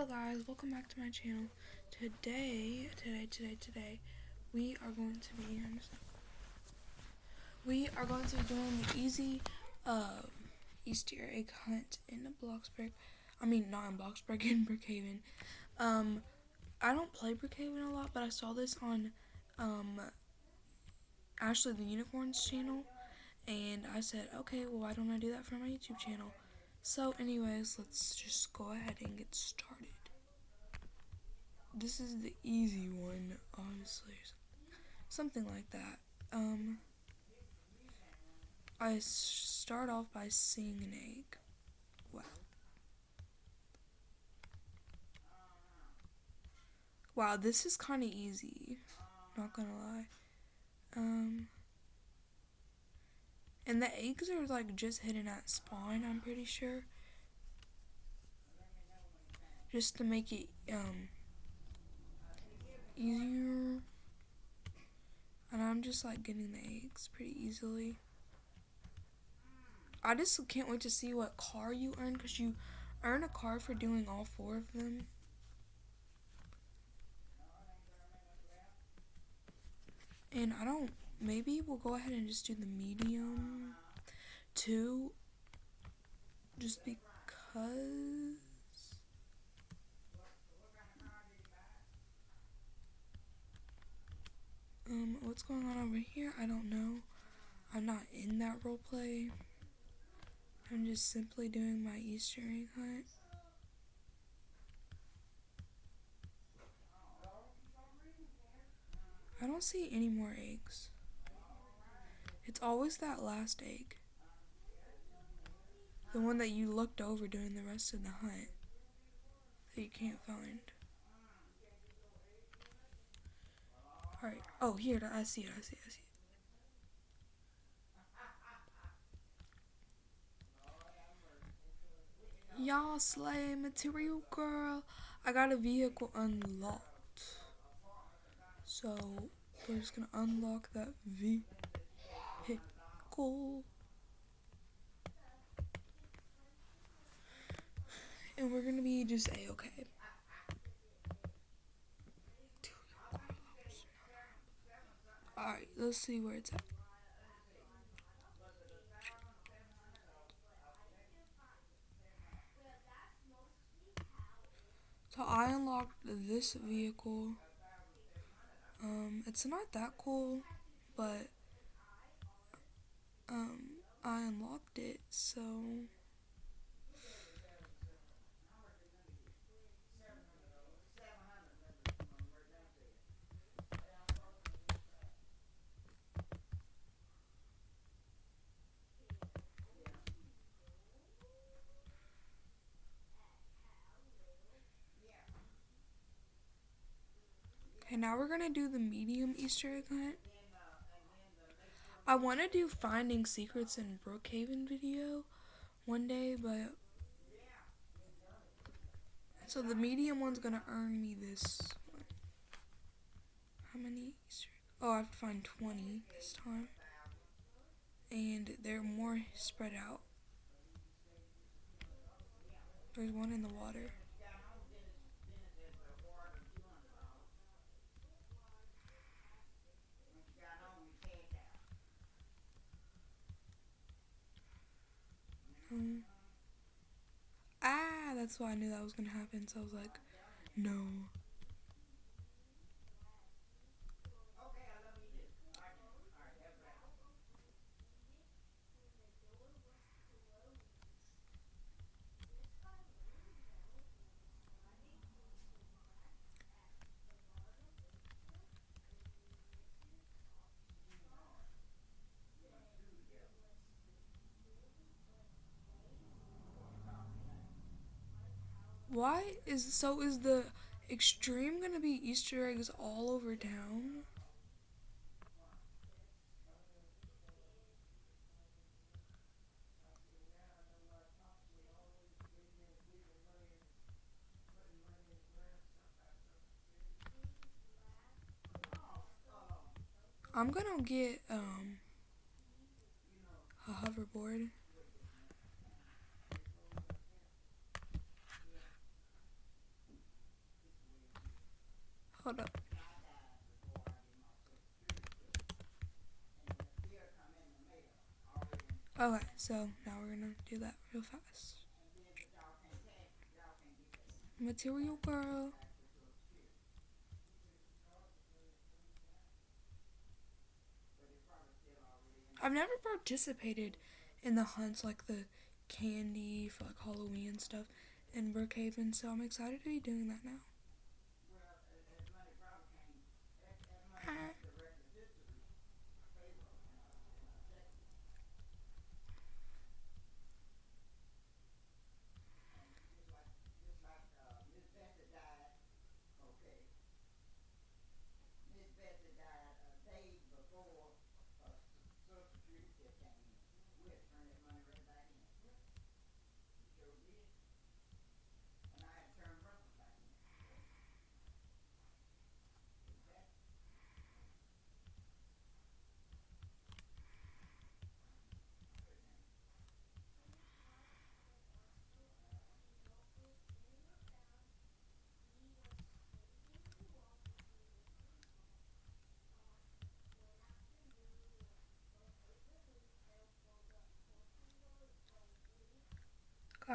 Hello guys, welcome back to my channel. Today, today, today, today, we are going to be we are going to be doing the easy uh, Easter egg hunt in the Bloxburg. I mean, not in Bloxburg, in Brookhaven. Um, I don't play Brookhaven a lot, but I saw this on um, Ashley the Unicorn's channel, and I said, okay, well, why don't I do that for my YouTube channel? So anyways, let's just go ahead and get started. This is the easy one, obviously. Something like that. Um, I start off by seeing an egg. Wow. Wow, this is kind of easy. Not gonna lie. Um, and the eggs are like just hidden at spawn, I'm pretty sure. Just to make it um easier. And I'm just like getting the eggs pretty easily. I just can't wait to see what car you earn because you earn a car for doing all four of them. And I don't maybe we'll go ahead and just do the medium too just because. Um what's going on over here? I don't know. I'm not in that role play I'm just simply doing my Easter egg hunt. I don't see any more eggs it's always that last egg. The one that you looked over during the rest of the hunt that you can't find. Alright. Oh, here. I see it. I see it. I see it. Y'all slay material girl. I got a vehicle unlocked. So, we're just gonna unlock that V pickle. And we're gonna be just a-okay. Alright, let's see where it's at. So I unlocked this vehicle. Um, it's not that cool, but um, I unlocked it, so. Okay, now we're gonna do the medium Easter egg hunt. I want to do finding secrets in Brookhaven video one day, but so the medium one's gonna earn me this. How many? Oh, I have to find 20 this time, and they're more spread out. There's one in the water. Um, ah, that's why I knew that was gonna happen. So I was like, no. Why is so is the extreme gonna be Easter eggs all over town? I'm gonna get um a hoverboard. Hold up. Okay, so now we're gonna do that real fast. Material girl. I've never participated in the hunts like the candy for like Halloween and stuff in Brookhaven, so I'm excited to be doing that now.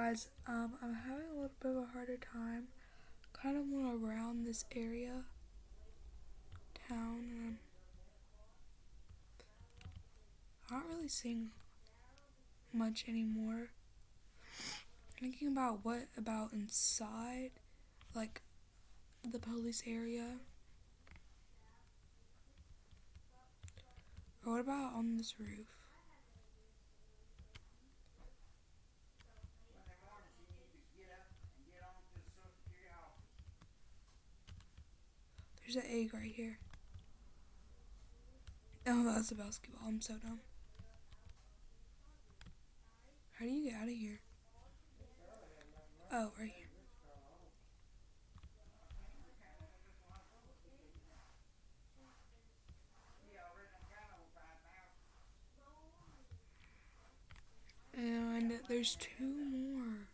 Guys, um, I'm having a little bit of a harder time. Kind of went around this area, town, and I'm not really seeing much anymore. Thinking about what about inside, like the police area, or what about on this roof? There's an egg right here. Oh, that's a basketball. I'm so dumb. How do you get out of here? Oh, right here. And there's two more.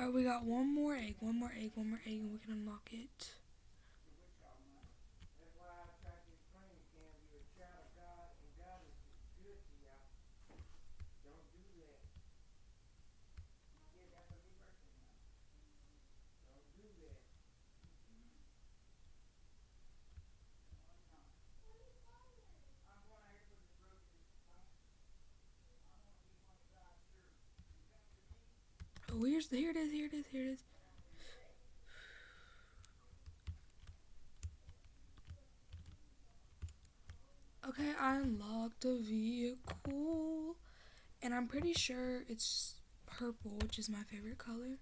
Alright, we got one more egg, one more egg, one more egg, and we can unlock it. Oh, here's here it is, here it is, here it is. Okay, I unlocked a vehicle. And I'm pretty sure it's purple, which is my favorite color.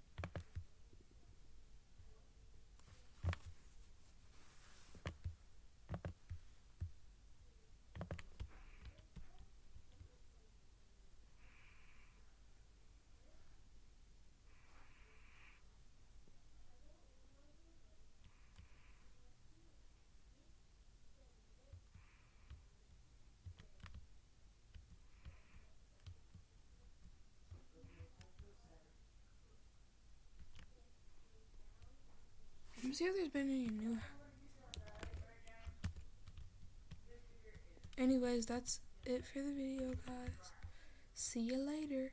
See if there's been any new. Anyways, that's it for the video, guys. See you later.